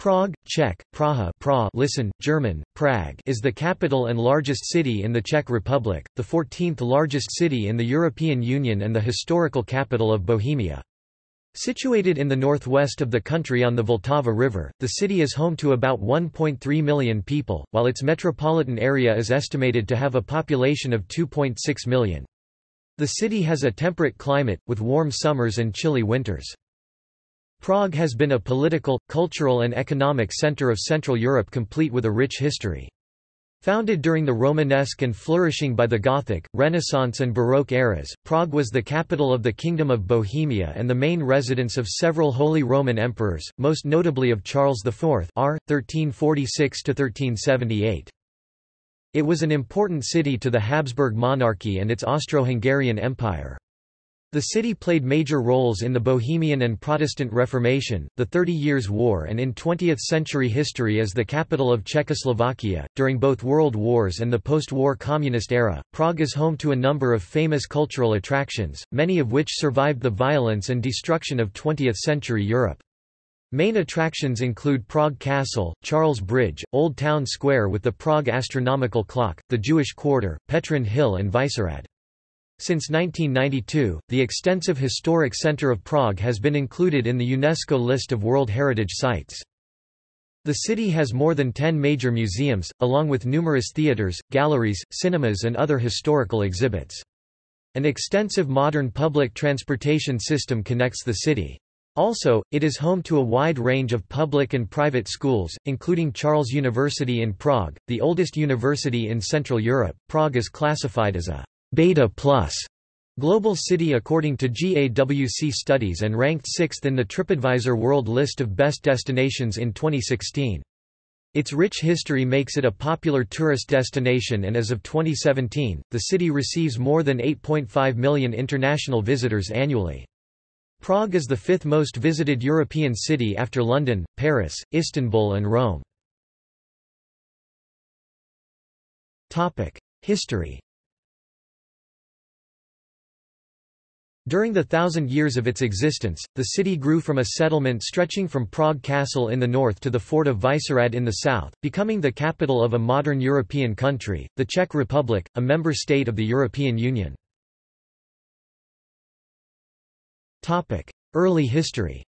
Prague, Czech, Praha pra listen, German, Prague is the capital and largest city in the Czech Republic, the 14th largest city in the European Union and the historical capital of Bohemia. Situated in the northwest of the country on the Vltava River, the city is home to about 1.3 million people, while its metropolitan area is estimated to have a population of 2.6 million. The city has a temperate climate, with warm summers and chilly winters. Prague has been a political, cultural and economic center of Central Europe complete with a rich history. Founded during the Romanesque and flourishing by the Gothic, Renaissance and Baroque eras, Prague was the capital of the Kingdom of Bohemia and the main residence of several Holy Roman emperors, most notably of Charles IV r. 1346–1378. It was an important city to the Habsburg monarchy and its Austro-Hungarian Empire. The city played major roles in the Bohemian and Protestant Reformation, the Thirty Years' War, and in 20th century history as the capital of Czechoslovakia. During both World Wars and the post war communist era, Prague is home to a number of famous cultural attractions, many of which survived the violence and destruction of 20th century Europe. Main attractions include Prague Castle, Charles Bridge, Old Town Square with the Prague Astronomical Clock, the Jewish Quarter, Petrin Hill, and Vyšehrad. Since 1992, the extensive historic centre of Prague has been included in the UNESCO list of World Heritage Sites. The city has more than 10 major museums, along with numerous theatres, galleries, cinemas and other historical exhibits. An extensive modern public transportation system connects the city. Also, it is home to a wide range of public and private schools, including Charles University in Prague, the oldest university in Central Europe. Prague is classified as a Beta Plus global city according to GAWC studies and ranked 6th in the TripAdvisor World List of Best Destinations in 2016. Its rich history makes it a popular tourist destination and as of 2017, the city receives more than 8.5 million international visitors annually. Prague is the fifth most visited European city after London, Paris, Istanbul and Rome. History During the thousand years of its existence, the city grew from a settlement stretching from Prague Castle in the north to the fort of Vyšehrad in the south, becoming the capital of a modern European country, the Czech Republic, a member state of the European Union. Early history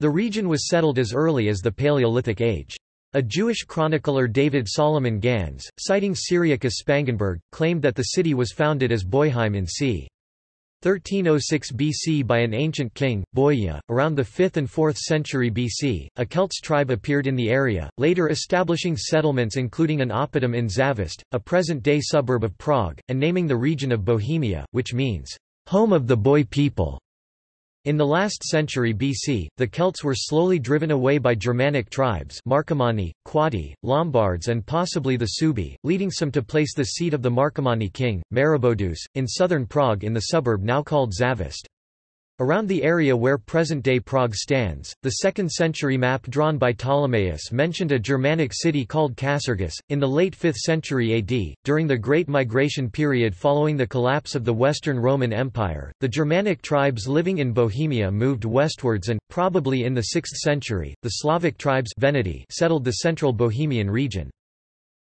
The region was settled as early as the Paleolithic Age. A Jewish chronicler David Solomon Gans, citing Cyriacus Spangenberg, claimed that the city was founded as Boiheim in c. 1306 BC by an ancient king, Boia. Around the 5th and 4th century BC, a Celts tribe appeared in the area, later establishing settlements including an oppidum in Zavist, a present-day suburb of Prague, and naming the region of Bohemia, which means, home of the boy people. In the last century BC, the Celts were slowly driven away by Germanic tribes Marcomanni, Quadi, Lombards and possibly the Suebi, leading some to place the seat of the Marcomanni king, Maroboduus, in southern Prague in the suburb now called Zavist. Around the area where present-day Prague stands, the 2nd century map drawn by Ptolemaeus mentioned a Germanic city called Casurgis. In the late 5th century AD, during the Great Migration period following the collapse of the Western Roman Empire, the Germanic tribes living in Bohemia moved westwards and, probably in the 6th century, the Slavic tribes Veneti settled the central Bohemian region.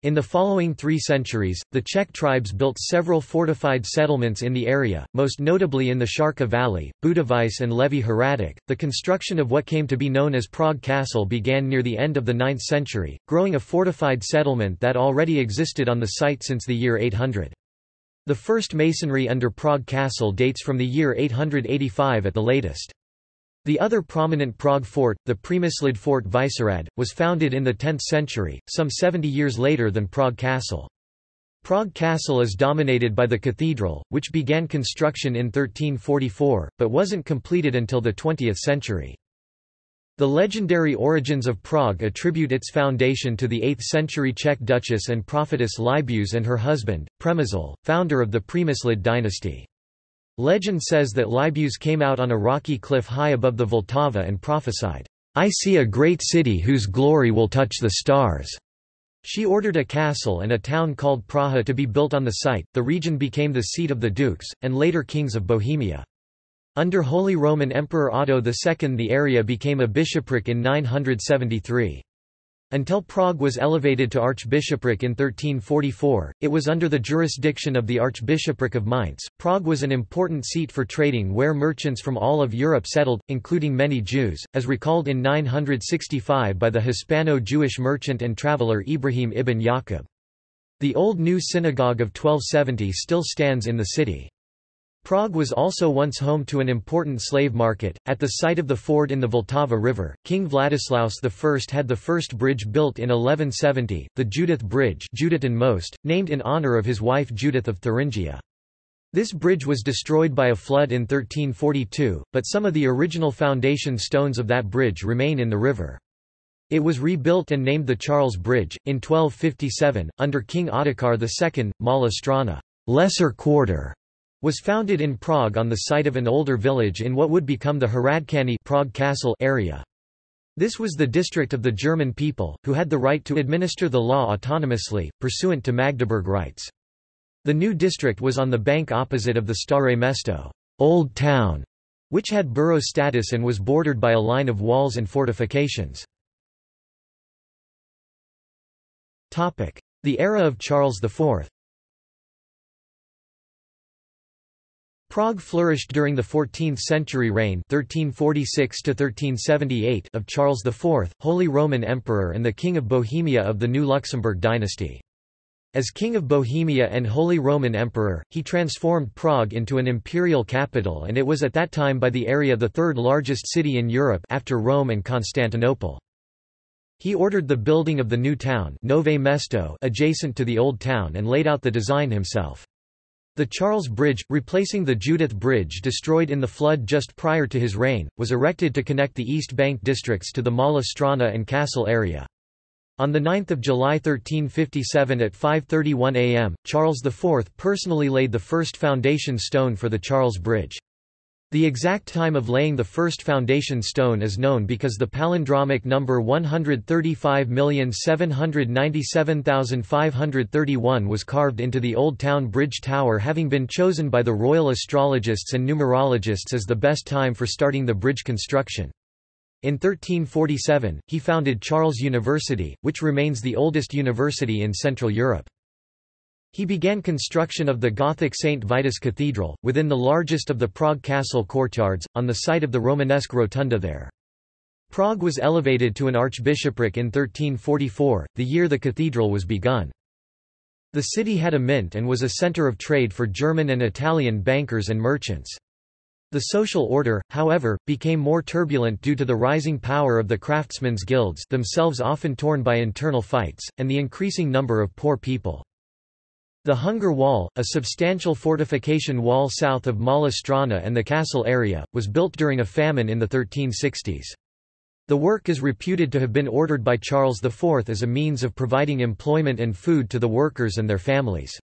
In the following three centuries, the Czech tribes built several fortified settlements in the area, most notably in the Sharka Valley, Butovice and Levy Hradec. The construction of what came to be known as Prague Castle began near the end of the 9th century, growing a fortified settlement that already existed on the site since the year 800. The first masonry under Prague Castle dates from the year 885 at the latest. The other prominent Prague fort, the Přemyslid Fort Vyšehrad, was founded in the 10th century, some 70 years later than Prague Castle. Prague Castle is dominated by the cathedral, which began construction in 1344, but wasn't completed until the 20th century. The legendary origins of Prague attribute its foundation to the 8th century Czech duchess and prophetess Libuse and her husband, Přemysl, founder of the Přemyslid dynasty. Legend says that Libuš came out on a rocky cliff high above the Vltava and prophesied, I see a great city whose glory will touch the stars. She ordered a castle and a town called Praha to be built on the site. The region became the seat of the dukes, and later kings of Bohemia. Under Holy Roman Emperor Otto II the area became a bishopric in 973. Until Prague was elevated to archbishopric in 1344, it was under the jurisdiction of the Archbishopric of Mainz. Prague was an important seat for trading where merchants from all of Europe settled, including many Jews, as recalled in 965 by the Hispano-Jewish merchant and traveller Ibrahim ibn Yaqub. The Old New Synagogue of 1270 still stands in the city. Prague was also once home to an important slave market. At the site of the ford in the Vltava River, King Vladislaus I had the first bridge built in 1170, the Judith Bridge Most, named in honor of his wife Judith of Thuringia. This bridge was destroyed by a flood in 1342, but some of the original foundation stones of that bridge remain in the river. It was rebuilt and named the Charles Bridge, in 1257, under King Ottokar II. Mala Strana lesser quarter", was founded in Prague on the site of an older village in what would become the Hradčany Prague Castle area. This was the district of the German people, who had the right to administer the law autonomously, pursuant to Magdeburg rights. The new district was on the bank opposite of the Stare Mesto Old Town, which had borough status and was bordered by a line of walls and fortifications. The era of Charles IV Prague flourished during the 14th-century reign 1346 of Charles IV, Holy Roman Emperor and the King of Bohemia of the new Luxembourg dynasty. As King of Bohemia and Holy Roman Emperor, he transformed Prague into an imperial capital and it was at that time by the area the third largest city in Europe after Rome and Constantinople. He ordered the building of the new town Nove Mesto adjacent to the old town and laid out the design himself. The Charles Bridge, replacing the Judith Bridge destroyed in the flood just prior to his reign, was erected to connect the East Bank districts to the Mala Strana and Castle area. On 9 July 1357 at 5.31 am, Charles IV personally laid the first foundation stone for the Charles Bridge. The exact time of laying the first foundation stone is known because the palindromic number 135,797,531 was carved into the Old Town Bridge Tower having been chosen by the royal astrologists and numerologists as the best time for starting the bridge construction. In 1347, he founded Charles University, which remains the oldest university in Central Europe. He began construction of the Gothic St. Vitus Cathedral, within the largest of the Prague castle courtyards, on the site of the Romanesque rotunda there. Prague was elevated to an archbishopric in 1344, the year the cathedral was begun. The city had a mint and was a center of trade for German and Italian bankers and merchants. The social order, however, became more turbulent due to the rising power of the craftsmen's guilds themselves often torn by internal fights, and the increasing number of poor people. The Hunger Wall, a substantial fortification wall south of Mala Strana and the castle area, was built during a famine in the 1360s. The work is reputed to have been ordered by Charles IV as a means of providing employment and food to the workers and their families.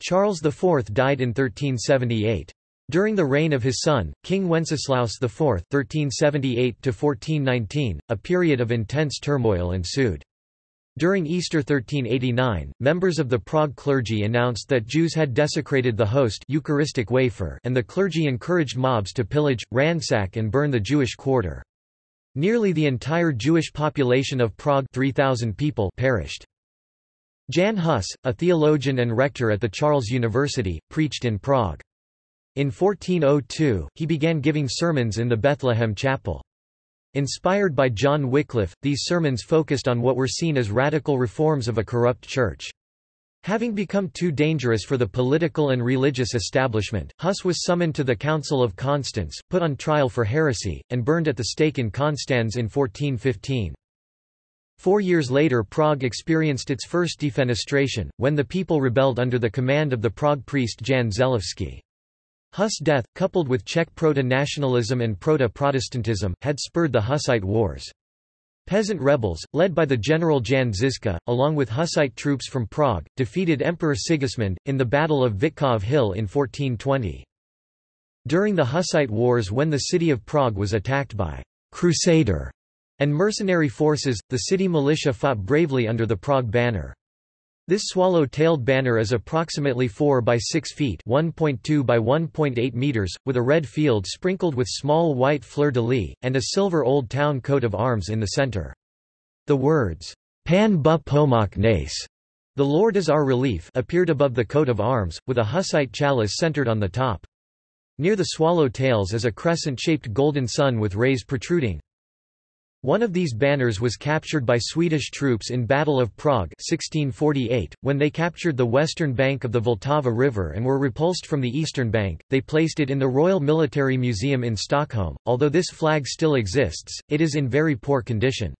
Charles IV died in 1378. During the reign of his son, King Wenceslaus IV (1378–1419), a period of intense turmoil ensued. During Easter 1389, members of the Prague clergy announced that Jews had desecrated the host Eucharistic wafer and the clergy encouraged mobs to pillage, ransack and burn the Jewish quarter. Nearly the entire Jewish population of Prague 3,000 people perished. Jan Hus, a theologian and rector at the Charles University, preached in Prague. In 1402, he began giving sermons in the Bethlehem Chapel. Inspired by John Wycliffe, these sermons focused on what were seen as radical reforms of a corrupt church. Having become too dangerous for the political and religious establishment, Huss was summoned to the Council of Constance, put on trial for heresy, and burned at the stake in Constance in 1415. Four years later Prague experienced its first defenestration, when the people rebelled under the command of the Prague priest Jan Zelivsky. Huss' death, coupled with Czech proto-nationalism and proto-Protestantism, had spurred the Hussite Wars. Peasant rebels, led by the general Jan Žižka, along with Hussite troops from Prague, defeated Emperor Sigismund, in the Battle of Vítkov Hill in 1420. During the Hussite Wars when the city of Prague was attacked by «crusader» and mercenary forces, the city militia fought bravely under the Prague banner. This swallow-tailed banner is approximately 4 by 6 feet (1.2 by 1.8 meters), with a red field sprinkled with small white fleur-de-lis, and a silver Old Town coat of arms in the center. The words, Pan bu pomak nace, the Lord is our relief appeared above the coat of arms, with a Hussite chalice centered on the top. Near the swallow tails is a crescent-shaped golden sun with rays protruding. One of these banners was captured by Swedish troops in Battle of Prague 1648. .When they captured the western bank of the Vltava River and were repulsed from the eastern bank, they placed it in the Royal Military Museum in Stockholm. Although this flag still exists, it is in very poor condition.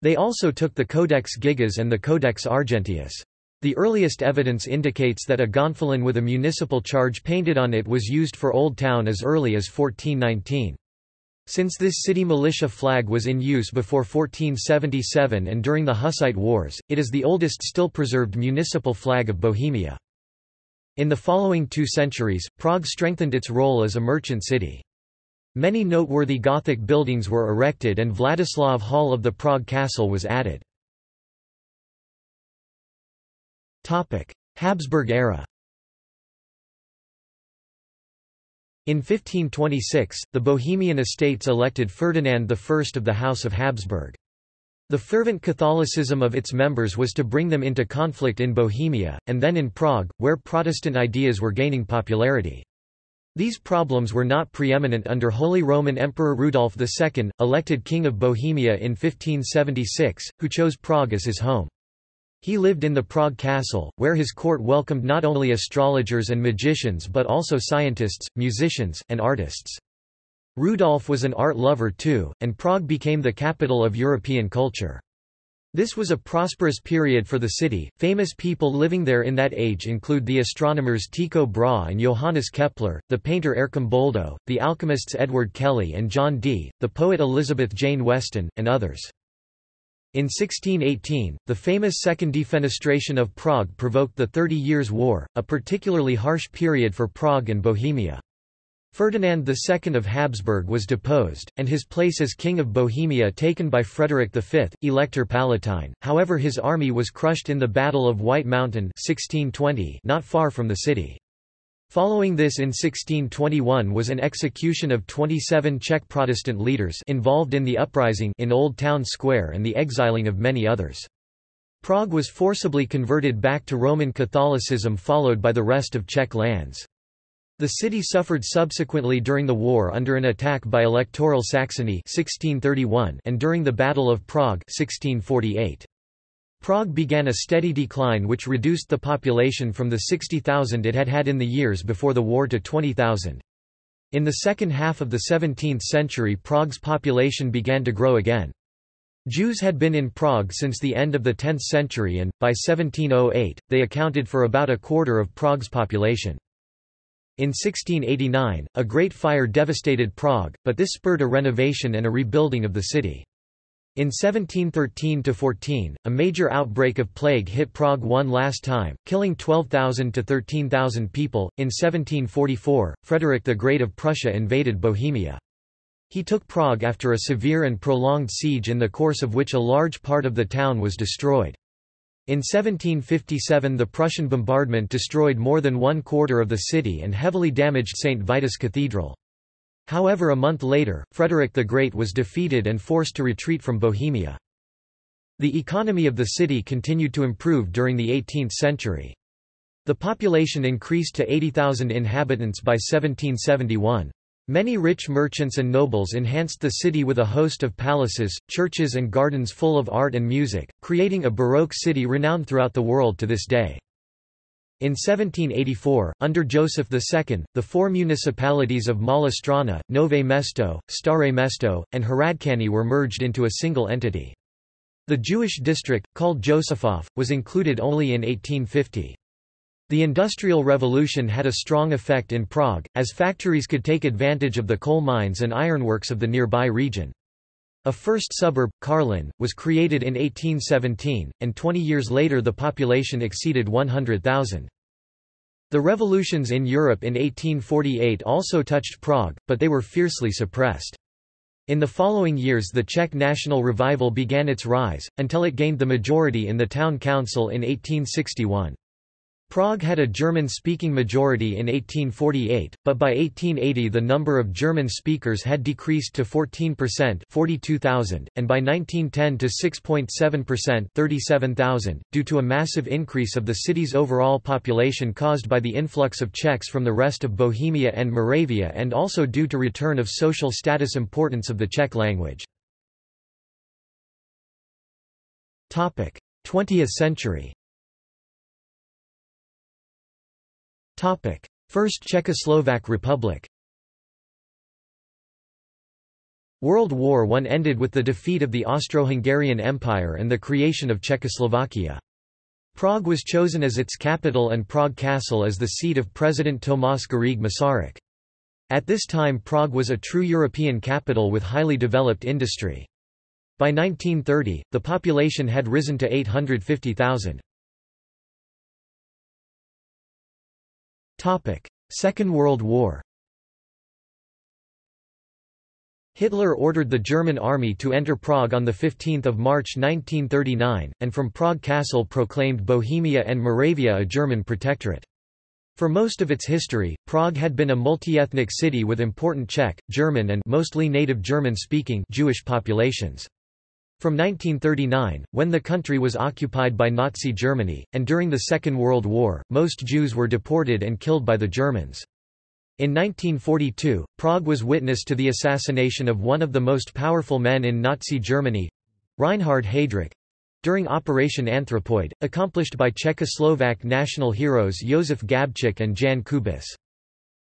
They also took the Codex Gigas and the Codex Argenteus. The earliest evidence indicates that a gonfalon with a municipal charge painted on it was used for Old Town as early as 1419. Since this city militia flag was in use before 1477 and during the Hussite Wars, it is the oldest still preserved municipal flag of Bohemia. In the following two centuries, Prague strengthened its role as a merchant city. Many noteworthy Gothic buildings were erected and Vladislav Hall of the Prague Castle was added. Habsburg era In 1526, the Bohemian Estates elected Ferdinand I of the House of Habsburg. The fervent Catholicism of its members was to bring them into conflict in Bohemia, and then in Prague, where Protestant ideas were gaining popularity. These problems were not preeminent under Holy Roman Emperor Rudolf II, elected King of Bohemia in 1576, who chose Prague as his home. He lived in the Prague castle, where his court welcomed not only astrologers and magicians but also scientists, musicians, and artists. Rudolf was an art lover too, and Prague became the capital of European culture. This was a prosperous period for the city. Famous people living there in that age include the astronomers Tycho Brahe and Johannes Kepler, the painter Arcimboldo, the alchemists Edward Kelly and John Dee, the poet Elizabeth Jane Weston, and others. In 1618, the famous Second Defenestration of Prague provoked the Thirty Years' War, a particularly harsh period for Prague and Bohemia. Ferdinand II of Habsburg was deposed, and his place as King of Bohemia taken by Frederick V, Elector Palatine, however his army was crushed in the Battle of White Mountain 1620 not far from the city. Following this in 1621 was an execution of 27 Czech Protestant leaders involved in the uprising in Old Town Square and the exiling of many others. Prague was forcibly converted back to Roman Catholicism followed by the rest of Czech lands. The city suffered subsequently during the war under an attack by Electoral Saxony 1631 and during the Battle of Prague 1648. Prague began a steady decline which reduced the population from the 60,000 it had had in the years before the war to 20,000. In the second half of the 17th century Prague's population began to grow again. Jews had been in Prague since the end of the 10th century and, by 1708, they accounted for about a quarter of Prague's population. In 1689, a great fire devastated Prague, but this spurred a renovation and a rebuilding of the city. In 1713–14, a major outbreak of plague hit Prague one last time, killing 12,000 to 13,000 people. In 1744, Frederick the Great of Prussia invaded Bohemia. He took Prague after a severe and prolonged siege in the course of which a large part of the town was destroyed. In 1757 the Prussian bombardment destroyed more than one quarter of the city and heavily damaged St. Vitus Cathedral. However a month later, Frederick the Great was defeated and forced to retreat from Bohemia. The economy of the city continued to improve during the 18th century. The population increased to 80,000 inhabitants by 1771. Many rich merchants and nobles enhanced the city with a host of palaces, churches and gardens full of art and music, creating a Baroque city renowned throughout the world to this day. In 1784, under Joseph II, the four municipalities of Malá Nové Mesto, Staré Mesto, and Hradčany were merged into a single entity. The Jewish district, called Josefov, was included only in 1850. The Industrial Revolution had a strong effect in Prague, as factories could take advantage of the coal mines and ironworks of the nearby region. A first suburb, Karlin, was created in 1817, and 20 years later the population exceeded 100,000. The revolutions in Europe in 1848 also touched Prague, but they were fiercely suppressed. In the following years the Czech national revival began its rise, until it gained the majority in the town council in 1861. Prague had a German-speaking majority in 1848, but by 1880 the number of German speakers had decreased to 14% 42,000, and by 1910 to 6.7% 37,000, due to a massive increase of the city's overall population caused by the influx of Czechs from the rest of Bohemia and Moravia and also due to return of social status importance of the Czech language. 20th century First Czechoslovak Republic World War I ended with the defeat of the Austro-Hungarian Empire and the creation of Czechoslovakia. Prague was chosen as its capital and Prague Castle as the seat of President Tomáš Garrigue Masaryk. At this time Prague was a true European capital with highly developed industry. By 1930, the population had risen to 850,000. Second World War Hitler ordered the German army to enter Prague on 15 March 1939, and from Prague Castle proclaimed Bohemia and Moravia a German protectorate. For most of its history, Prague had been a multi-ethnic city with important Czech, German and mostly native German-speaking Jewish populations. From 1939, when the country was occupied by Nazi Germany, and during the Second World War, most Jews were deported and killed by the Germans. In 1942, Prague was witness to the assassination of one of the most powerful men in Nazi Germany—Reinhard Heydrich—during Operation Anthropoid, accomplished by Czechoslovak national heroes Josef Gabčík and Jan Kubis.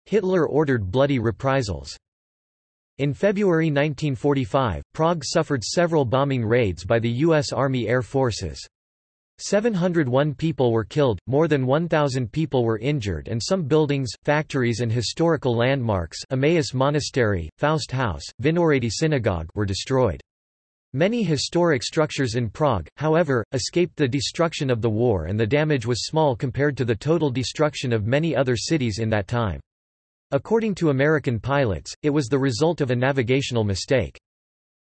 Hitler ordered bloody reprisals. In February 1945, Prague suffered several bombing raids by the U.S. Army Air Forces. 701 people were killed, more than 1,000 people were injured and some buildings, factories and historical landmarks Emmaus Monastery, Faust House, Vinohrady Synagogue were destroyed. Many historic structures in Prague, however, escaped the destruction of the war and the damage was small compared to the total destruction of many other cities in that time. According to American pilots, it was the result of a navigational mistake.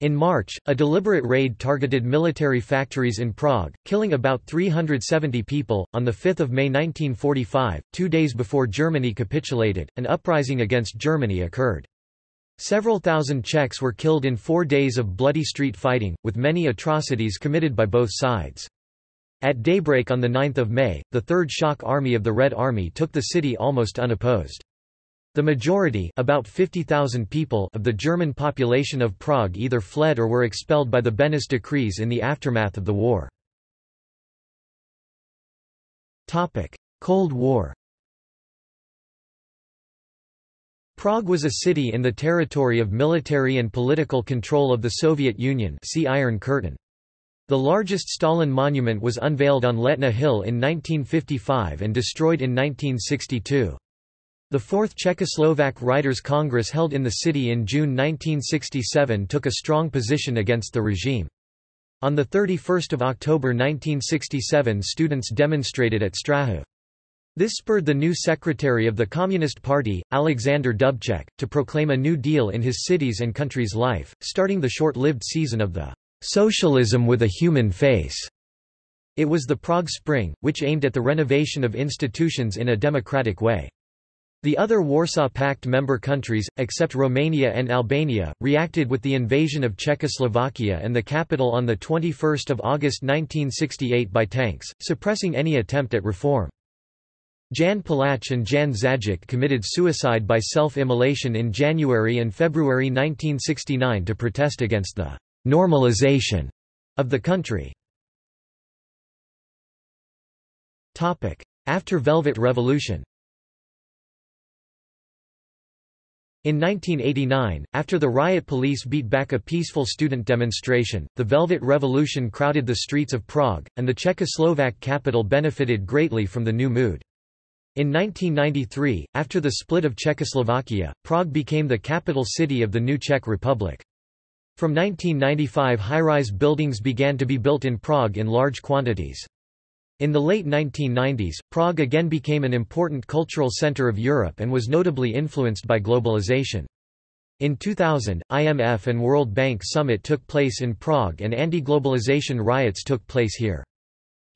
In March, a deliberate raid targeted military factories in Prague, killing about 370 people. On 5 May 1945, two days before Germany capitulated, an uprising against Germany occurred. Several thousand Czechs were killed in four days of bloody street fighting, with many atrocities committed by both sides. At daybreak on 9 May, the Third Shock Army of the Red Army took the city almost unopposed. The majority about 50,000 people of the German population of Prague either fled or were expelled by the Beneš decrees in the aftermath of the war. Cold War Prague was a city in the territory of military and political control of the Soviet Union see Iron Curtain. The largest Stalin monument was unveiled on Letná Hill in 1955 and destroyed in 1962. The Fourth Czechoslovak Writers' Congress held in the city in June 1967 took a strong position against the regime. On 31 October 1967 students demonstrated at Strahov. This spurred the new secretary of the Communist Party, Alexander Dubček, to proclaim a new deal in his city's and country's life, starting the short-lived season of the "'Socialism with a Human Face'". It was the Prague Spring, which aimed at the renovation of institutions in a democratic way. The other Warsaw Pact member countries, except Romania and Albania, reacted with the invasion of Czechoslovakia and the capital on 21 August 1968 by tanks, suppressing any attempt at reform. Jan Palach and Jan Zajic committed suicide by self-immolation in January and February 1969 to protest against the «normalization» of the country. After Velvet Revolution In 1989, after the riot police beat back a peaceful student demonstration, the Velvet Revolution crowded the streets of Prague, and the Czechoslovak capital benefited greatly from the new mood. In 1993, after the split of Czechoslovakia, Prague became the capital city of the new Czech Republic. From 1995 high-rise buildings began to be built in Prague in large quantities. In the late 1990s, Prague again became an important cultural center of Europe and was notably influenced by globalization. In 2000, IMF and World Bank summit took place in Prague and anti-globalization riots took place here.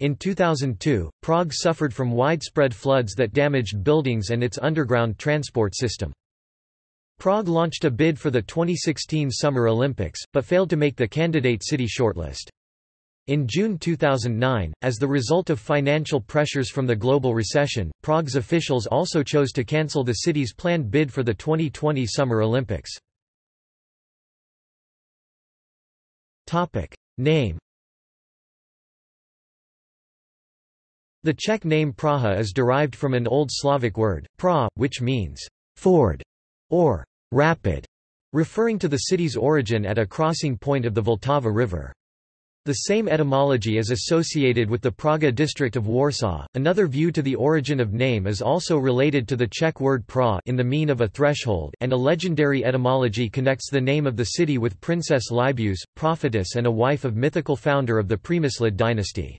In 2002, Prague suffered from widespread floods that damaged buildings and its underground transport system. Prague launched a bid for the 2016 Summer Olympics, but failed to make the candidate city shortlist. In June 2009, as the result of financial pressures from the global recession, Prague's officials also chose to cancel the city's planned bid for the 2020 Summer Olympics. Name The Czech name Praha is derived from an Old Slavic word, pra, which means ford or rapid, referring to the city's origin at a crossing point of the Vltava River. The same etymology is associated with the Praga district of Warsaw. Another view to the origin of name is also related to the Czech word pra in the mean of a threshold, and a legendary etymology connects the name of the city with Princess Libusz, prophetess and a wife of mythical founder of the Přemyslid dynasty.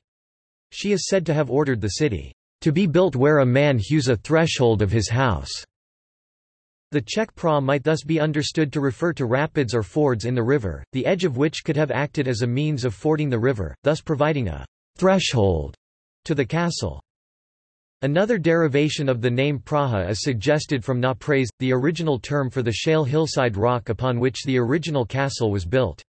She is said to have ordered the city to be built where a man hews a threshold of his house. The Czech pra might thus be understood to refer to rapids or fords in the river, the edge of which could have acted as a means of fording the river, thus providing a threshold to the castle. Another derivation of the name Praha is suggested from Napres, the original term for the shale hillside rock upon which the original castle was built.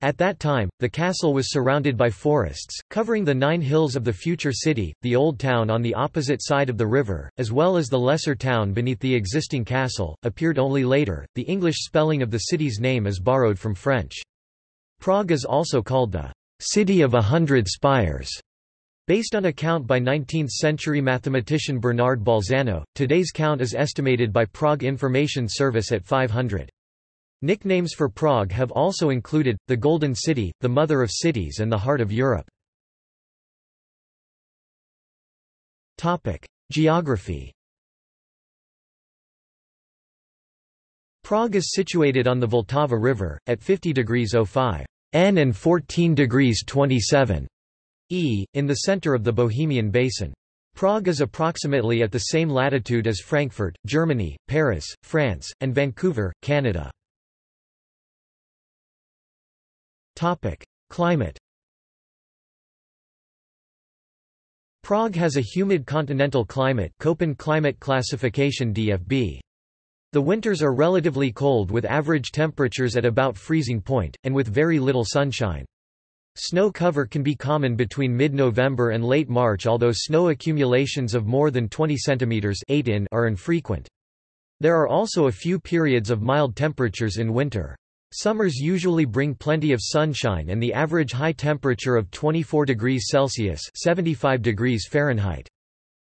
At that time, the castle was surrounded by forests, covering the nine hills of the future city, the old town on the opposite side of the river, as well as the lesser town beneath the existing castle, appeared only later. The English spelling of the city's name is borrowed from French. Prague is also called the city of a hundred spires. Based on a count by 19th-century mathematician Bernard Bolzano, today's count is estimated by Prague Information Service at 500. Nicknames for Prague have also included, the Golden City, the Mother of Cities and the Heart of Europe. Geography Prague is situated on the Vltava River, at 50 degrees 05 N and 14 degrees 27 E, in the center of the Bohemian Basin. Prague is approximately at the same latitude as Frankfurt, Germany, Paris, France, and Vancouver, Canada. Topic: Climate. Prague has a humid continental climate, Köppen climate classification DFB. The winters are relatively cold with average temperatures at about freezing point, and with very little sunshine. Snow cover can be common between mid-November and late March although snow accumulations of more than 20 cm 8 in are infrequent. There are also a few periods of mild temperatures in winter. Summers usually bring plenty of sunshine and the average high temperature of 24 degrees Celsius 75 degrees Fahrenheit.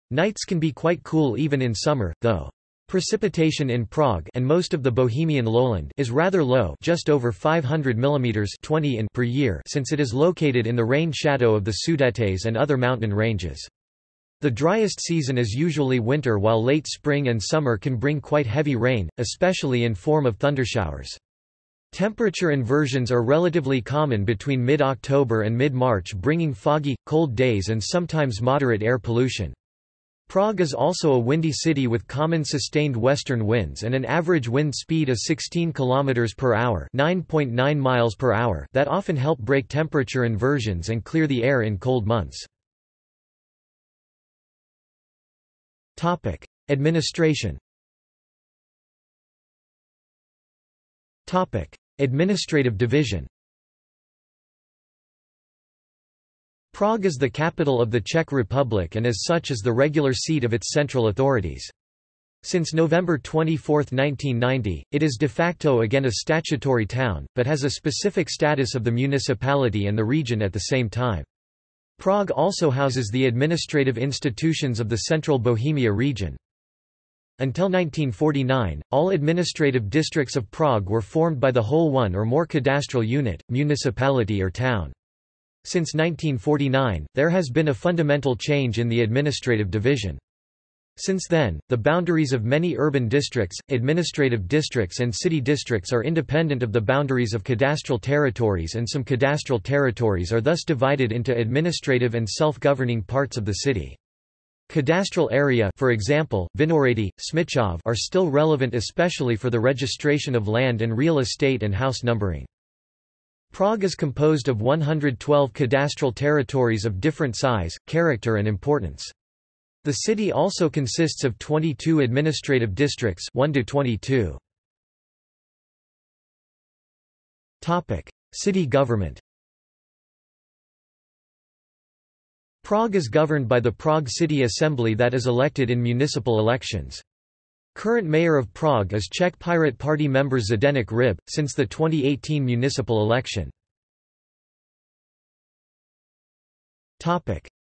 Nights can be quite cool even in summer, though. Precipitation in Prague and most of the Bohemian lowland is rather low just over 500 mm 20 in per year since it is located in the rain shadow of the Sudetes and other mountain ranges. The driest season is usually winter while late spring and summer can bring quite heavy rain, especially in form of thundershowers. Temperature inversions are relatively common between mid-October and mid-March bringing foggy, cold days and sometimes moderate air pollution. Prague is also a windy city with common sustained western winds and an average wind speed of 16 km per hour, 9.9 miles per hour that often help break temperature inversions and clear the air in cold months. Topic: Administration Topic: Administrative division. Prague is the capital of the Czech Republic and as such is the regular seat of its central authorities. Since November 24, 1990, it is de facto again a statutory town, but has a specific status of the municipality and the region at the same time. Prague also houses the administrative institutions of the Central Bohemia region. Until 1949, all administrative districts of Prague were formed by the whole one or more cadastral unit, municipality or town. Since 1949, there has been a fundamental change in the administrative division. Since then, the boundaries of many urban districts, administrative districts and city districts are independent of the boundaries of cadastral territories and some cadastral territories are thus divided into administrative and self-governing parts of the city. Cadastral area for example, Vinohrady, Smichov are still relevant especially for the registration of land and real estate and house numbering. Prague is composed of 112 cadastral territories of different size, character and importance. The city also consists of 22 administrative districts 1 to 22. Topic: City government. Prague is governed by the Prague City Assembly that is elected in municipal elections. Current mayor of Prague is Czech Pirate Party member Zdeněk Hřib, since the 2018 municipal election.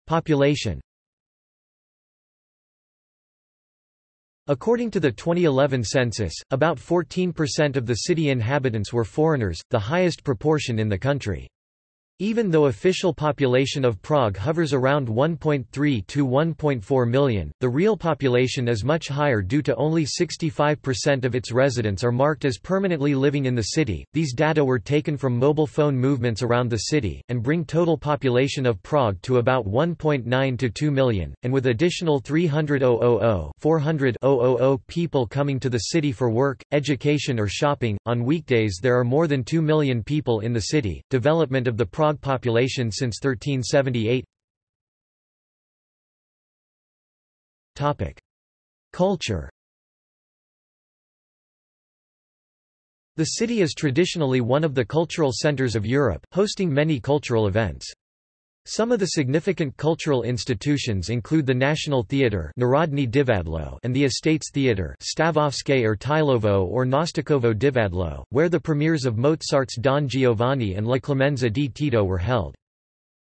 Population According to the 2011 census, about 14% of the city inhabitants were foreigners, the highest proportion in the country. Even though official population of Prague hovers around 1.3 to 1.4 million, the real population is much higher due to only 65% of its residents are marked as permanently living in the city. These data were taken from mobile phone movements around the city, and bring total population of Prague to about 1.9 to 2 million, and with additional 300,000 400,000 people coming to the city for work, education or shopping. On weekdays there are more than 2 million people in the city. Development of the Prague population since 1378 Culture The city is traditionally one of the cultural centers of Europe, hosting many cultural events. Some of the significant cultural institutions include the National Theatre Narodny Divadlo and the Estates Theatre Stavovské Tylovo or Nosticovo Divadlo, where the premieres of Mozart's Don Giovanni and La Clemenza di Tito were held.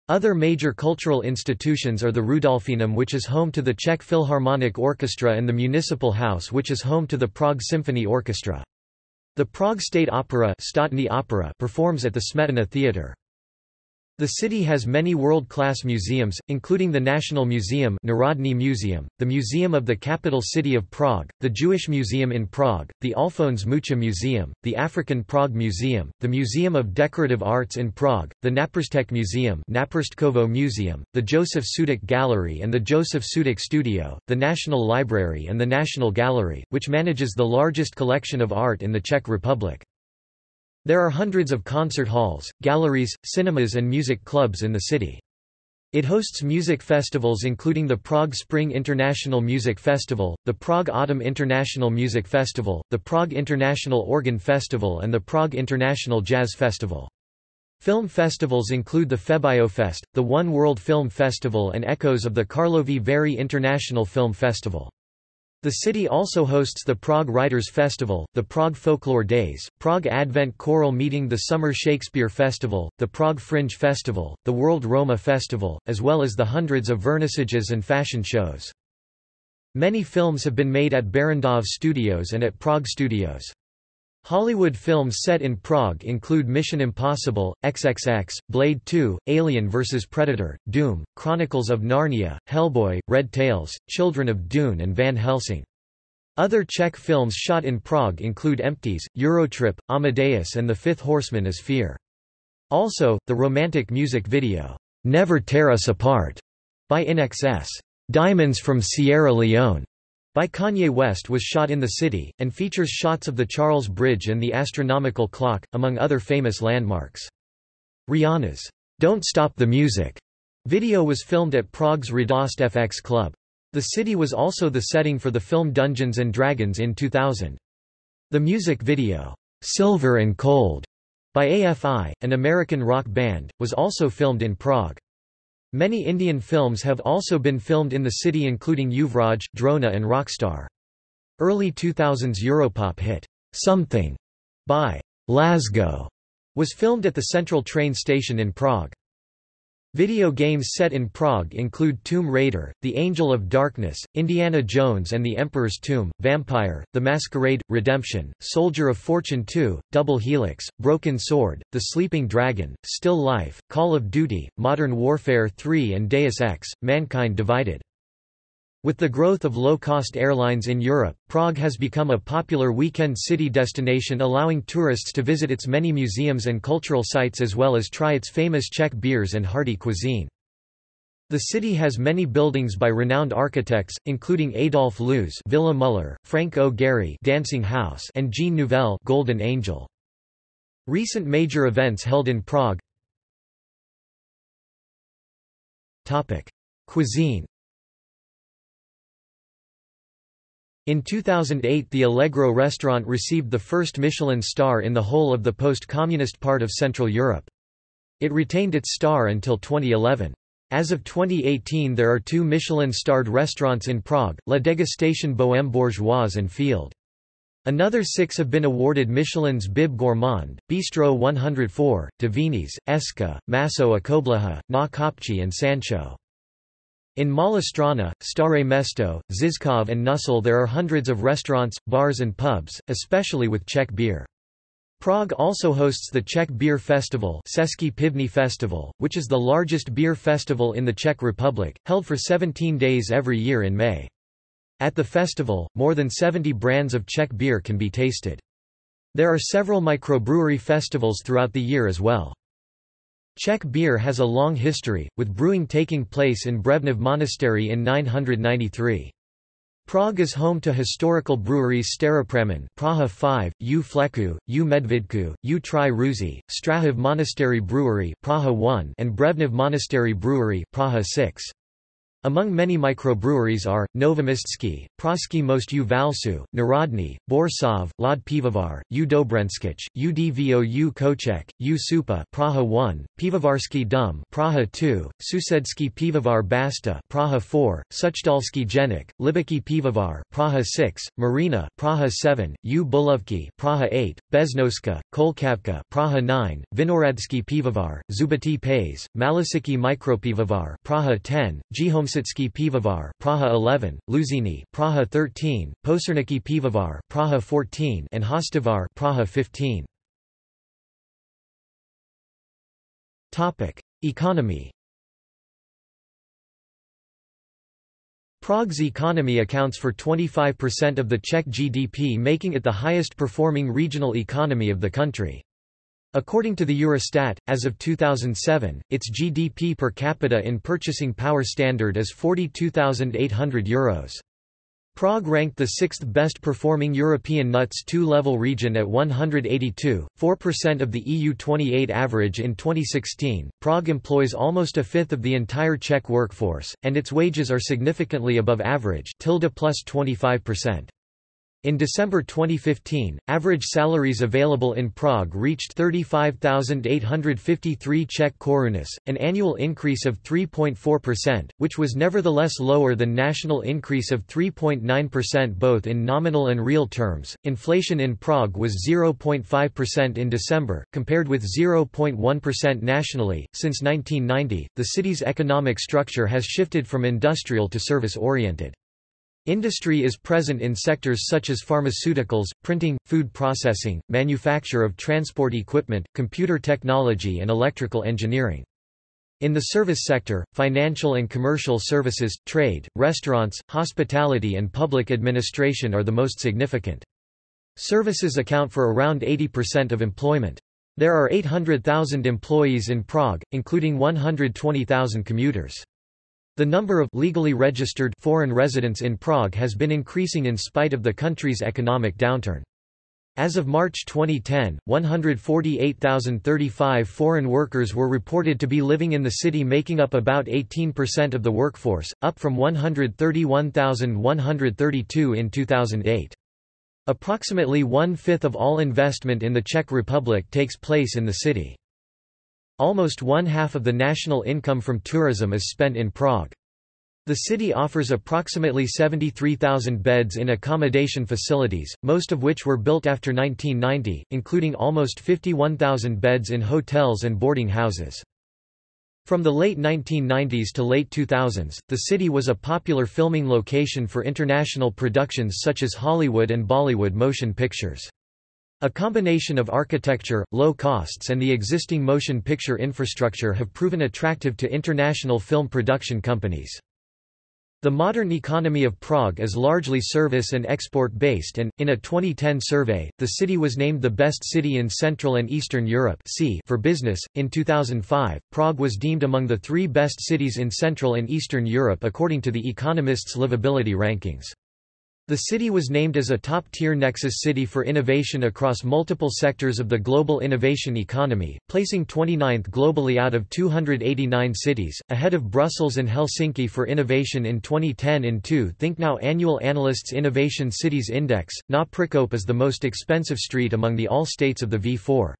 Other major cultural institutions are the Rudolfinum which is home to the Czech Philharmonic Orchestra and the Municipal House which is home to the Prague Symphony Orchestra. The Prague State Opera, Opera performs at the Smetana Theatre. The city has many world-class museums, including the National Museum Narodny Museum, the Museum of the Capital City of Prague, the Jewish Museum in Prague, the Alphonse Mucha Museum, the African Prague Museum, the Museum of Decorative Arts in Prague, the Náprstek Museum Náprstkovo Museum, the Josef Sudek Gallery and the Josef Sudek Studio, the National Library and the National Gallery, which manages the largest collection of art in the Czech Republic. There are hundreds of concert halls, galleries, cinemas and music clubs in the city. It hosts music festivals including the Prague Spring International Music Festival, the Prague Autumn International Music Festival, the Prague International Organ Festival and the Prague International Jazz Festival. Film festivals include the FeBioFest, the One World Film Festival and echoes of the Karlovy Vary International Film Festival. The city also hosts the Prague Writers' Festival, the Prague Folklore Days, Prague Advent Choral Meeting the Summer Shakespeare Festival, the Prague Fringe Festival, the World Roma Festival, as well as the hundreds of vernissages and fashion shows. Many films have been made at Barrandov Studios and at Prague Studios. Hollywood films set in Prague include Mission Impossible, XXX, Blade 2, Alien vs. Predator, Doom, Chronicles of Narnia, Hellboy, Red Tails, Children of Dune and Van Helsing. Other Czech films shot in Prague include Empties, Eurotrip, Amadeus and The Fifth Horseman is Fear. Also, the romantic music video, Never Tear Us Apart, by INXS, Diamonds from Sierra Leone, by Kanye West was shot in the city, and features shots of the Charles Bridge and the astronomical clock, among other famous landmarks. Rihanna's Don't Stop the Music video was filmed at Prague's Radost FX Club. The city was also the setting for the film Dungeons & Dragons in 2000. The music video, Silver and Cold, by AFI, an American rock band, was also filmed in Prague. Many Indian films have also been filmed in the city including Yuvraj, Drona and Rockstar. Early 2000s Europop hit, Something, by Lasgo, was filmed at the Central train station in Prague. Video games set in Prague include Tomb Raider, The Angel of Darkness, Indiana Jones and the Emperor's Tomb, Vampire, The Masquerade, Redemption, Soldier of Fortune 2, Double Helix, Broken Sword, The Sleeping Dragon, Still Life, Call of Duty, Modern Warfare 3 and Deus Ex, Mankind Divided. With the growth of low-cost airlines in Europe, Prague has become a popular weekend city destination allowing tourists to visit its many museums and cultural sites as well as try its famous Czech beers and hearty cuisine. The city has many buildings by renowned architects, including Adolf Loos Villa Muller, Frank O. Gehry Dancing House and Jean Nouvel Golden Angel. Recent major events held in Prague Cuisine In 2008 the Allegro restaurant received the first Michelin star in the whole of the post-communist part of Central Europe. It retained its star until 2011. As of 2018 there are two Michelin-starred restaurants in Prague, La Dégustation Bohème Bourgeoise and Field. Another six have been awarded Michelin's Bib Gourmand, Bistro 104, Divinis, Eska, Maso a Na Kopci and Sansho. In Malá Staré Mesto, Žižkov and Nuslé there are hundreds of restaurants, bars and pubs, especially with Czech beer. Prague also hosts the Czech Beer Festival Pivní Festival, which is the largest beer festival in the Czech Republic, held for 17 days every year in May. At the festival, more than 70 brands of Czech beer can be tasted. There are several microbrewery festivals throughout the year as well. Czech beer has a long history, with brewing taking place in Břevnov Monastery in 993. Prague is home to historical breweries Staropramen Praha 5, U Fleku, U Medvidku, U Tri Ruzi, Strahov Monastery Brewery Praha 1 and Břevnov Monastery Brewery Praha 6. Among many microbreweries are, Novoměstský, Pražský most u Valšů, Národní, Boršov, Lod Pivovar, U Dobrenskich, UDVOU Koček, U Supa Praha 1, Pivovarsky Dum Praha 2, Sousedský Pivovar Basta Praha 4, Suchdolský Jenik, Libocký Pivovar Praha 6, Marina Praha 7, U Bulovky Praha 8, Beznoska, Kolčavka Praha 9, Vinohradsky Pivovar, Zubatý pes, Malešický Micropivovar Praha 10, Jihom Kositsky Pivovar Praha 11, Lužiny Praha 13, Počernický Pivovar Praha 14 and Hostivar Praha 15. Topic: Economy Prague's economy accounts for 25% of the Czech GDP making it the highest performing regional economy of the country. According to the Eurostat, as of 2007, its GDP per capita in purchasing power standard is €42,800. Prague ranked the sixth best performing European NUTS 2-level region at 182, 4% of the EU 28 average in 2016. Prague employs almost a fifth of the entire Czech workforce, and its wages are significantly above average tilde plus 25%. In December 2015, average salaries available in Prague reached 35,853 Czech korunas, an annual increase of 3.4%, which was nevertheless lower than national increase of 3.9% both in nominal and real terms. Inflation in Prague was 0.5% in December, compared with 0.1% nationally. Since 1990, the city's economic structure has shifted from industrial to service oriented. Industry is present in sectors such as pharmaceuticals, printing, food processing, manufacture of transport equipment, computer technology and electrical engineering. In the service sector, financial and commercial services, trade, restaurants, hospitality and public administration are the most significant. Services account for around 80% of employment. There are 800,000 employees in Prague, including 120,000 commuters. The number of legally registered foreign residents in Prague has been increasing in spite of the country's economic downturn. As of March 2010, 148,035 foreign workers were reported to be living in the city making up about 18% of the workforce, up from 131,132 in 2008. Approximately one-fifth of all investment in the Czech Republic takes place in the city. Almost one-half of the national income from tourism is spent in Prague. The city offers approximately 73,000 beds in accommodation facilities, most of which were built after 1990, including almost 51,000 beds in hotels and boarding houses. From the late 1990s to late 2000s, the city was a popular filming location for international productions such as Hollywood and Bollywood motion pictures. A combination of architecture, low costs and the existing motion picture infrastructure have proven attractive to international film production companies. The modern economy of Prague is largely service and export-based and, in a 2010 survey, the city was named the best city in Central and Eastern Europe for business. In 2005, Prague was deemed among the three best cities in Central and Eastern Europe according to The Economist's livability rankings. The city was named as a top-tier nexus city for innovation across multiple sectors of the global innovation economy, placing 29th globally out of 289 cities, ahead of Brussels and Helsinki for innovation in 2010 in 2 ThinkNow annual Analysts Innovation Cities Index. Na is the most expensive street among the all states of the V4.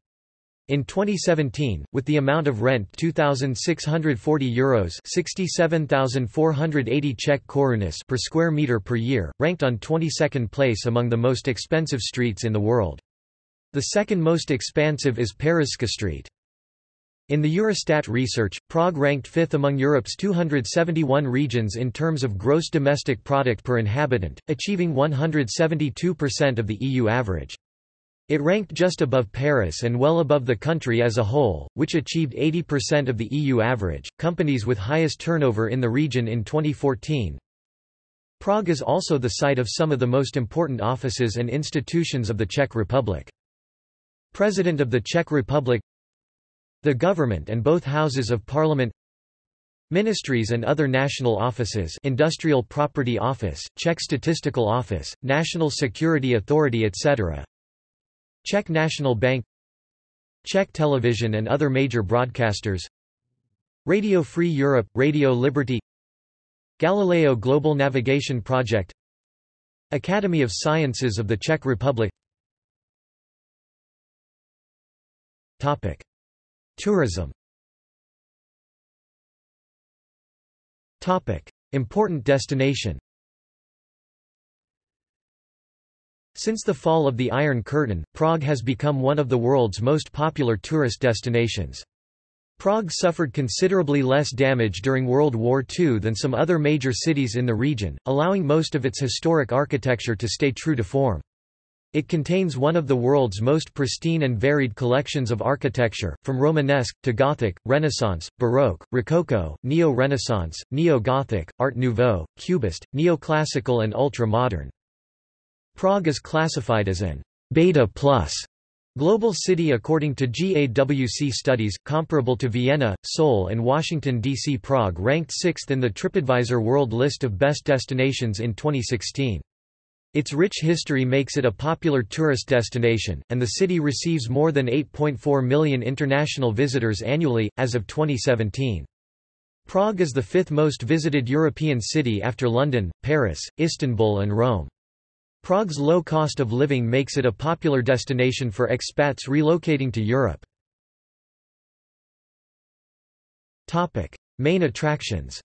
In 2017, with the amount of rent €2,640 Euros 67,480 Czech korunas per square meter per year, ranked on 22nd place among the most expensive streets in the world. The second most expansive is Pařížská Street. In the Eurostat research, Prague ranked fifth among Europe's 271 regions in terms of gross domestic product per inhabitant, achieving 172% of the EU average. It ranked just above Paris and well above the country as a whole, which achieved 80% of the EU average. Companies with highest turnover in the region in 2014. Prague is also the site of some of the most important offices and institutions of the Czech Republic. President of the Czech Republic The government and both houses of parliament Ministries and other national offices Industrial Property Office, Czech Statistical Office, National Security Authority etc. Czech National Bank Czech Television and other major broadcasters Radio Free Europe, Radio Liberty Galileo Global Navigation Project Academy of Sciences of the Czech Republic Topic. Tourism Topic. Important destination Since the fall of the Iron Curtain, Prague has become one of the world's most popular tourist destinations. Prague suffered considerably less damage during World War II than some other major cities in the region, allowing most of its historic architecture to stay true to form. It contains one of the world's most pristine and varied collections of architecture, from Romanesque, to Gothic, Renaissance, Baroque, Rococo, Neo-Renaissance, Neo-Gothic, Art Nouveau, Cubist, Neoclassical and ultra-modern. Prague is classified as an beta plus global city according to GAWC studies, comparable to Vienna, Seoul and Washington, D.C. Prague ranked sixth in the TripAdvisor World List of Best Destinations in 2016. Its rich history makes it a popular tourist destination, and the city receives more than 8.4 million international visitors annually, as of 2017. Prague is the fifth most visited European city after London, Paris, Istanbul and Rome. Prague's low cost of living makes it a popular destination for expats relocating to Europe. Topic: Main attractions.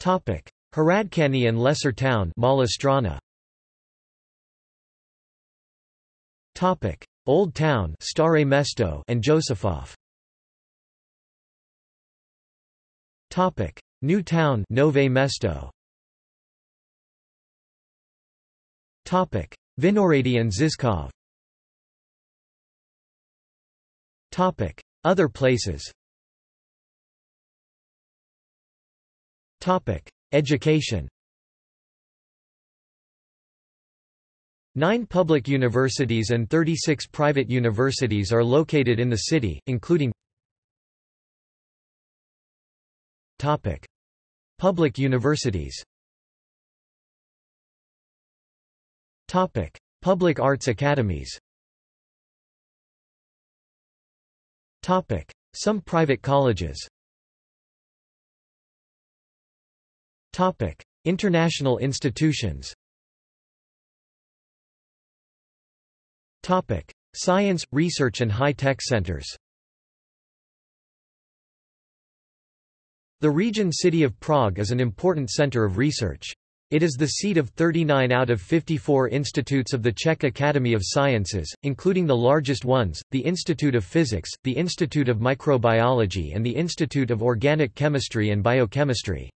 Topic: Hradčany and Lesser Town Malá Old Town Staré Mesto and Josefov Topic: New Town Nové Mesto Topic: Vinohrady and. Topic: Other places. Topic: Education. Nine public universities and 36 private universities are located in the city, including Public universities. Topic: Public arts academies. Topic: Some private colleges. Topic: International institutions. Topic: Science, research and high-tech centers. The region city of Prague is an important center of research. It is the seat of 39 out of 54 institutes of the Czech Academy of Sciences, including the largest ones, the Institute of Physics, the Institute of Microbiology and the Institute of Organic Chemistry and Biochemistry.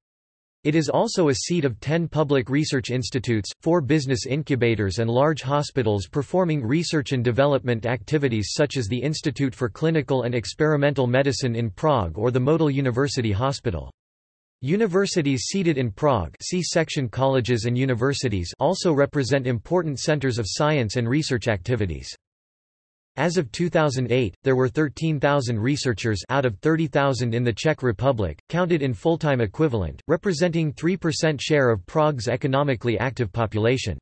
It is also a seat of 10 public research institutes, 4 business incubators and large hospitals performing research and development activities such as the Institute for Clinical and Experimental Medicine in Prague or the Motol University Hospital. Universities seated in Prague see section colleges and universities also represent important centers of science and research activities. As of 2008, there were 13,000 researchers out of 30,000 in the Czech Republic, counted in full-time equivalent, representing 3% share of Prague's economically active population.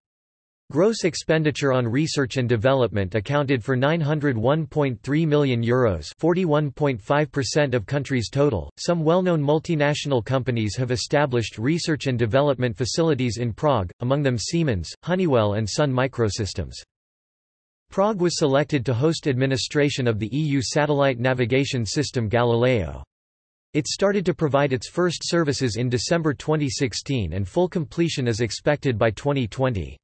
Gross expenditure on research and development accounted for €901.3 million Euros 41.5% of country's total. Some well-known multinational companies have established research and development facilities in Prague, among them Siemens, Honeywell and Sun Microsystems. Prague was selected to host administration of the EU satellite navigation system Galileo. It started to provide its first services in December 2016 and full completion is expected by 2020.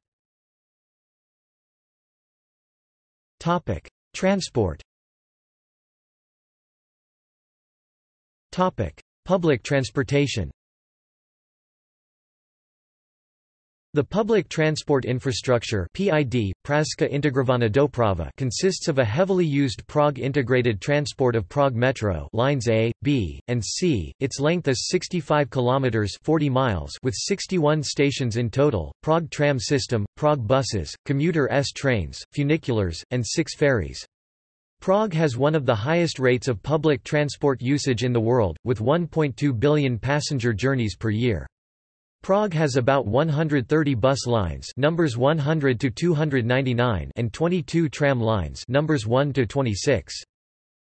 Topic: Transport. Topic: Public transportation. The public transport infrastructure PID, Pražská integrovaná doprava consists of a heavily used Prague Integrated Transport of Prague Metro lines A, B, and C. Its length is 65 kilometers 40 miles with 61 stations in total. Prague tram system, Prague buses, commuter S trains, funiculars, and 6 ferries. Prague has one of the highest rates of public transport usage in the world with 1.2 billion passenger journeys per year. Prague has about 130 bus lines numbers 100 to 299 and 22 tram lines numbers 1 to 26.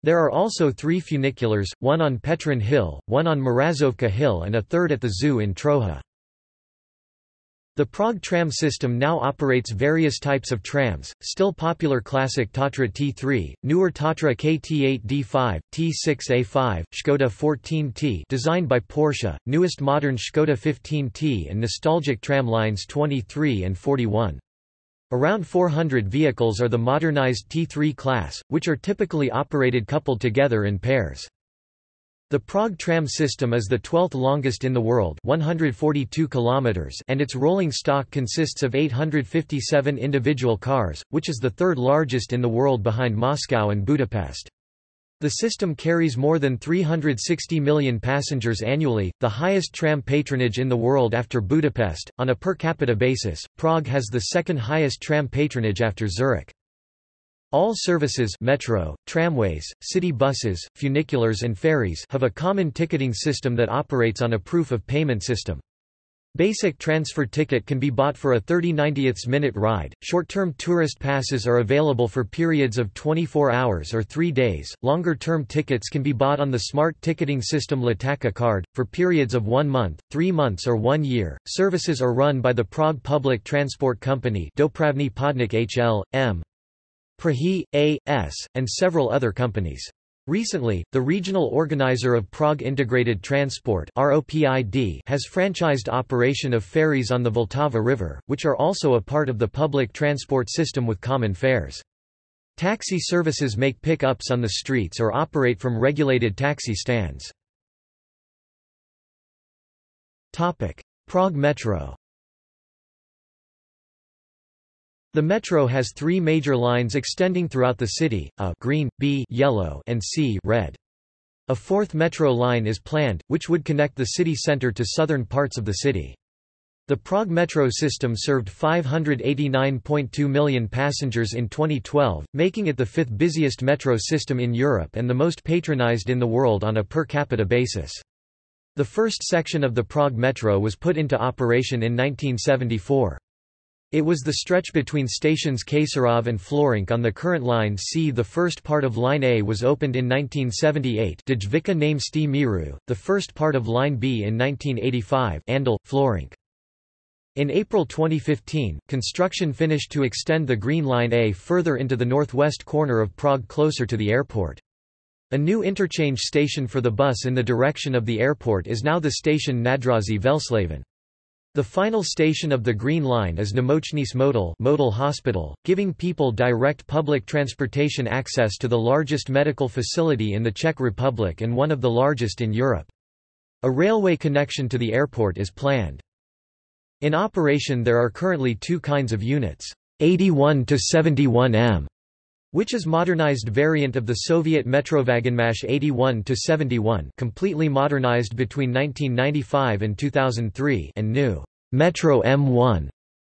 There are also three funiculars, one on Petrin Hill, one on Mrazovka Hill and a third at the zoo in Troja. The Prague tram system now operates various types of trams, still popular classic Tatra T3, newer Tatra KT8D5, T6A5, Škoda 14T designed by Porsche, newest modern Škoda 15T and nostalgic tram lines 23 and 41. Around 400 vehicles are the modernized T3 class, which are typically operated coupled together in pairs. The Prague tram system is the 12th longest in the world 142 kilometers and its rolling stock consists of 857 individual cars, which is the third largest in the world behind Moscow and Budapest. The system carries more than 360 million passengers annually, the highest tram patronage in the world after Budapest. On a per capita basis, Prague has the second highest tram patronage after Zurich. All services metro, tramways, city buses, funiculars and ferries have a common ticketing system that operates on a proof of payment system. Basic transfer ticket can be bought for a 30 90ths minute ride. Short-term tourist passes are available for periods of 24 hours or 3 days. Longer-term tickets can be bought on the smart ticketing system Lítačka card for periods of 1 month, 3 months or 1 year. Services are run by the Prague Public Transport Company, Dopravní podnik HL, M. Prahy, A.S., and several other companies. Recently, the regional organizer of Prague Integrated Transport has franchised operation of ferries on the Vltava River, which are also a part of the public transport system with common fares. Taxi services make pick-ups on the streets or operate from regulated taxi stands. Prague Metro The metro has three major lines extending throughout the city, A green, B yellow and C red. A fourth metro line is planned, which would connect the city centre to southern parts of the city. The Prague metro system served 589.2 million passengers in 2012, making it the fifth busiest metro system in Europe and the most patronized in the world on a per capita basis. The first section of the Prague metro was put into operation in 1974. It was the stretch between stations Kačerov and Florenc on the current line C. The first part of Line A was opened in 1978 Dejvická name Sti Miru, the first part of Line B in 1985 Anděl, Florenc. In April 2015, construction finished to extend the Green Line A further into the northwest corner of Prague closer to the airport. A new interchange station for the bus in the direction of the airport is now the station Nádraží Veleslavín. The final station of the Green Line is Nemocnice Motol Motol Hospital, giving people direct public transportation access to the largest medical facility in the Czech Republic and one of the largest in Europe. A railway connection to the airport is planned. In operation there are currently two kinds of units, 81 to 71 m which is modernized variant of the Soviet Metrovagonmash 81-71 completely modernized between 1995 and 2003 and new Metro M1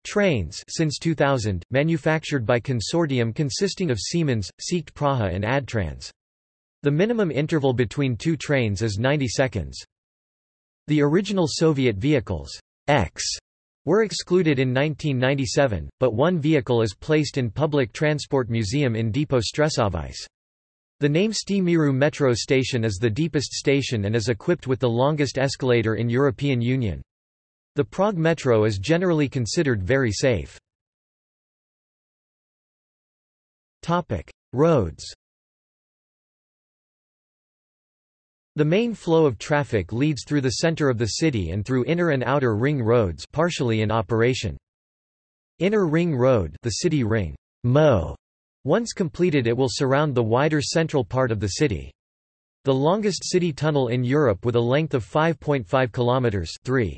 trains since 2000, manufactured by consortium consisting of Siemens, SEAT Praha and ADtranz. The minimum interval between two trains is 90 seconds. The original Soviet vehicles X were excluded in 1997, but one vehicle is placed in Public Transport Museum in Depot Stresovice. The Náměstí Míru metro station is the deepest station and is equipped with the longest escalator in European Union. The Prague metro is generally considered very safe. Roads The main flow of traffic leads through the center of the city and through inner and outer ring roads partially in operation. Inner Ring Road the city ring, Mo. Once completed it will surround the wider central part of the city. The longest city tunnel in Europe with a length of 5.5 kilometers 3.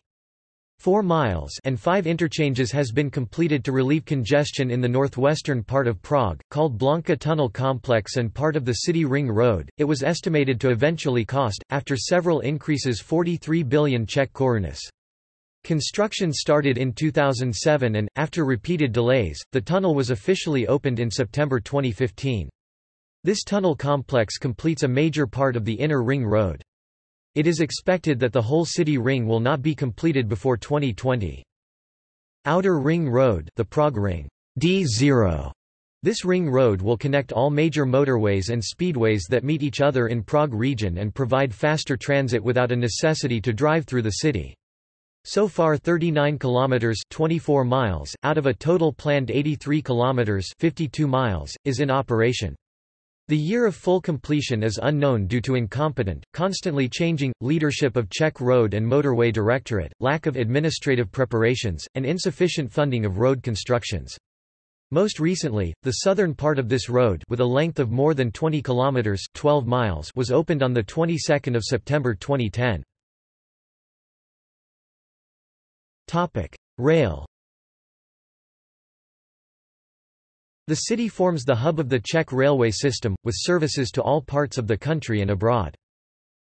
4 miles and 5 interchanges has been completed to relieve congestion in the northwestern part of Prague, called Blanka Tunnel Complex and part of the City Ring Road. It was estimated to eventually cost, after several increases 43 billion Czech korunas. Construction started in 2007 and, after repeated delays, the tunnel was officially opened in September 2015. This tunnel complex completes a major part of the inner ring road. It is expected that the whole city ring will not be completed before 2020. Outer Ring Road the Prague Ring D0. This ring road will connect all major motorways and speedways that meet each other in Prague region and provide faster transit without a necessity to drive through the city. So far 39 kilometers 24 miles out of a total planned 83 kilometers 52 miles is in operation. The year of full completion is unknown due to incompetent, constantly changing, leadership of Czech Road and Motorway Directorate, lack of administrative preparations, and insufficient funding of road constructions. Most recently, the southern part of this road with a length of more than 20 kilometers 12 miles was opened on the 22nd of September 2010. Topic: Rail The city forms the hub of the Czech railway system, with services to all parts of the country and abroad.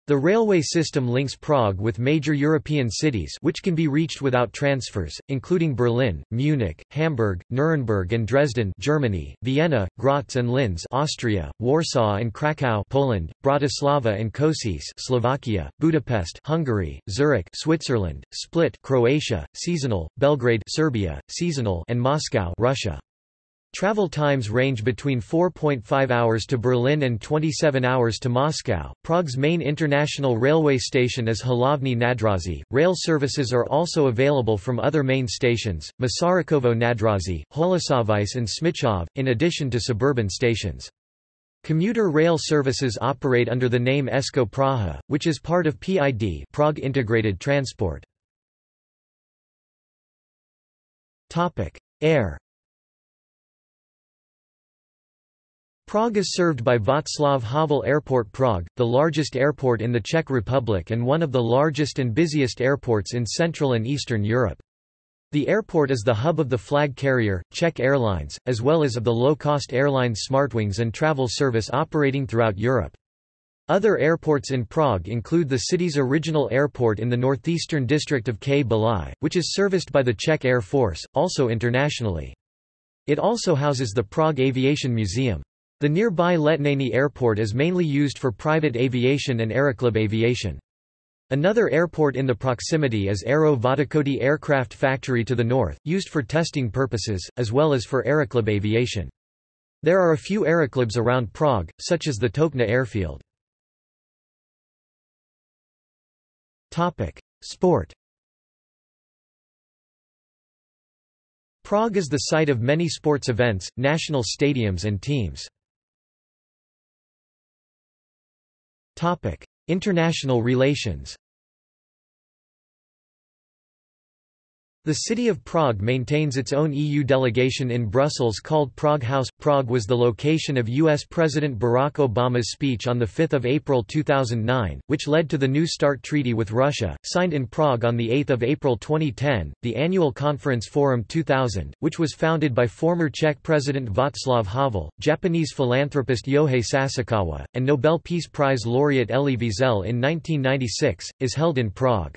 The railway system links Prague with major European cities which can be reached without transfers, including Berlin, Munich, Hamburg, Nuremberg and Dresden Germany, Vienna, Graz and Linz Austria, Warsaw and Krakow Poland, Bratislava and Kosice Slovakia, Budapest Hungary, Zurich Switzerland, Split Croatia, Seasonal, Belgrade Serbia, Seasonal and Moscow Russia. Travel times range between 4.5 hours to Berlin and 27 hours to Moscow. Prague's main international railway station is Hlavní nádraží. Rail services are also available from other main stations, Masarykovo nádraží, Holešovice and Smíchov, in addition to suburban stations. Commuter rail services operate under the name Esko Praha, which is part of PID Prague Integrated Transport. Air Prague is served by Václav Havel Airport Prague, the largest airport in the Czech Republic and one of the largest and busiest airports in Central and Eastern Europe. The airport is the hub of the flag carrier, Czech Airlines, as well as of the low-cost airlines Smartwings and travel service operating throughout Europe. Other airports in Prague include the city's original airport in the northeastern district of Kbely, which is serviced by the Czech Air Force, also internationally. It also houses the Prague Aviation Museum. The nearby Letňany Airport is mainly used for private aviation and Aeroclub aviation. Another airport in the proximity is Aero Vodochody Aircraft Factory to the north, used for testing purposes, as well as for Aeroclub aviation. There are a few aeroclubs around Prague, such as the Točná airfield. Sport Prague is the site of many sports events, national stadiums and teams. Topic: – International relations The city of Prague maintains its own EU delegation in Brussels called Prague House. Prague was the location of U.S. President Barack Obama's speech on 5 April 2009, which led to the New START Treaty with Russia, signed in Prague on 8 April 2010, the annual conference Forum 2000, which was founded by former Czech President Václav Havel, Japanese philanthropist Yohei Sasakawa, and Nobel Peace Prize laureate Elie Wiesel in 1996, is held in Prague.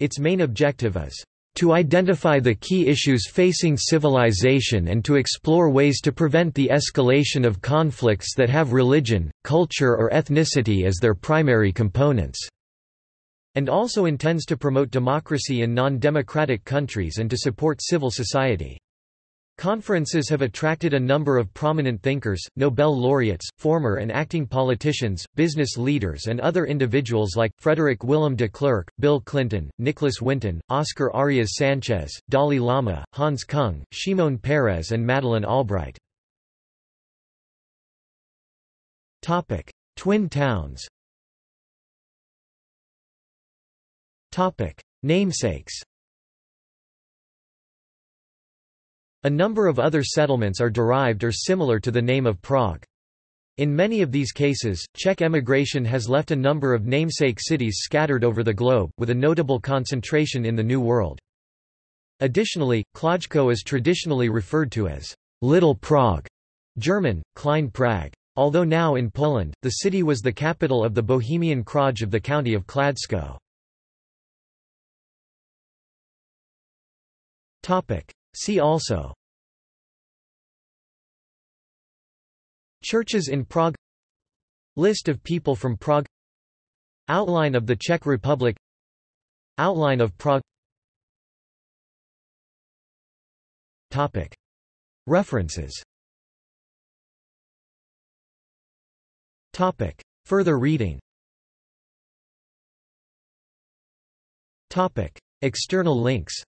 Its main objective is to identify the key issues facing civilization and to explore ways to prevent the escalation of conflicts that have religion, culture or ethnicity as their primary components", and also intends to promote democracy in non-democratic countries and to support civil society. Conferences have attracted a number of prominent thinkers, Nobel laureates, former and acting politicians, business leaders and other individuals like, Frederik Willem de Klerk, Bill Clinton, Nicholas Winton, Oscar Arias Sanchez, Dalai Lama, Hans Kung, Shimon Peres and Madeleine Albright. Twin towns. Namesakes A number of other settlements are derived or similar to the name of Prague. In many of these cases, Czech emigration has left a number of namesake cities scattered over the globe, with a notable concentration in the New World. Additionally, Kłodzko is traditionally referred to as Little Prague, German, Klein Prague. Although now in Poland, the city was the capital of the Bohemian Kraj of the county of Kladsko. See also. Churches in Prague. List of people from Prague. Outline of the Czech Republic. Outline of Prague. Topic. References. Topic. Further reading. Topic. External links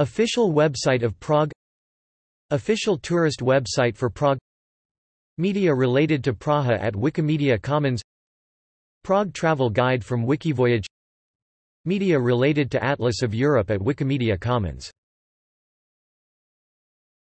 Official website of Prague Official tourist website for Prague Media related to Praha at Wikimedia Commons Prague travel guide from Wikivoyage Media related to Atlas of Europe at Wikimedia Commons